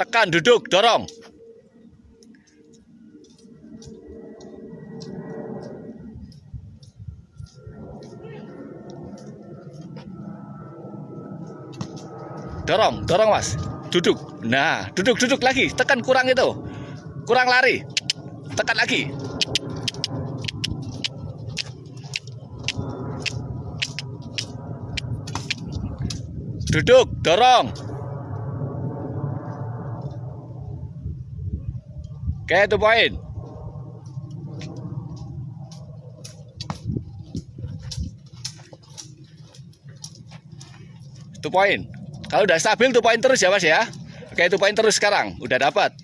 Tekan, duduk, dorong. Dorong, dorong mas. Duduk. Nah, duduk, duduk lagi. Tekan kurang itu. Kurang lari. Tekan lagi. Duduk, dorong. Oke, itu poin. Itu poin. Kalau udah stabil tuh poin terus ya Mas ya. Oke, itu poin terus sekarang. Udah dapat.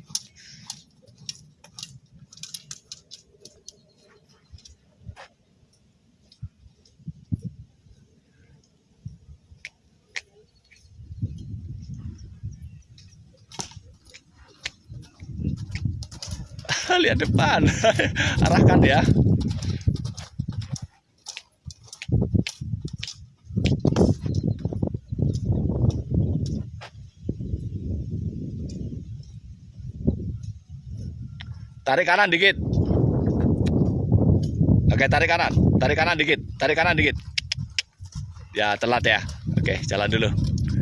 Lihat depan. Arahkan ya. Tarik kanan dikit. Oke, tarik kanan. Tarik kanan dikit. Tarik kanan dikit. Ya, telat ya. Oke, jalan dulu.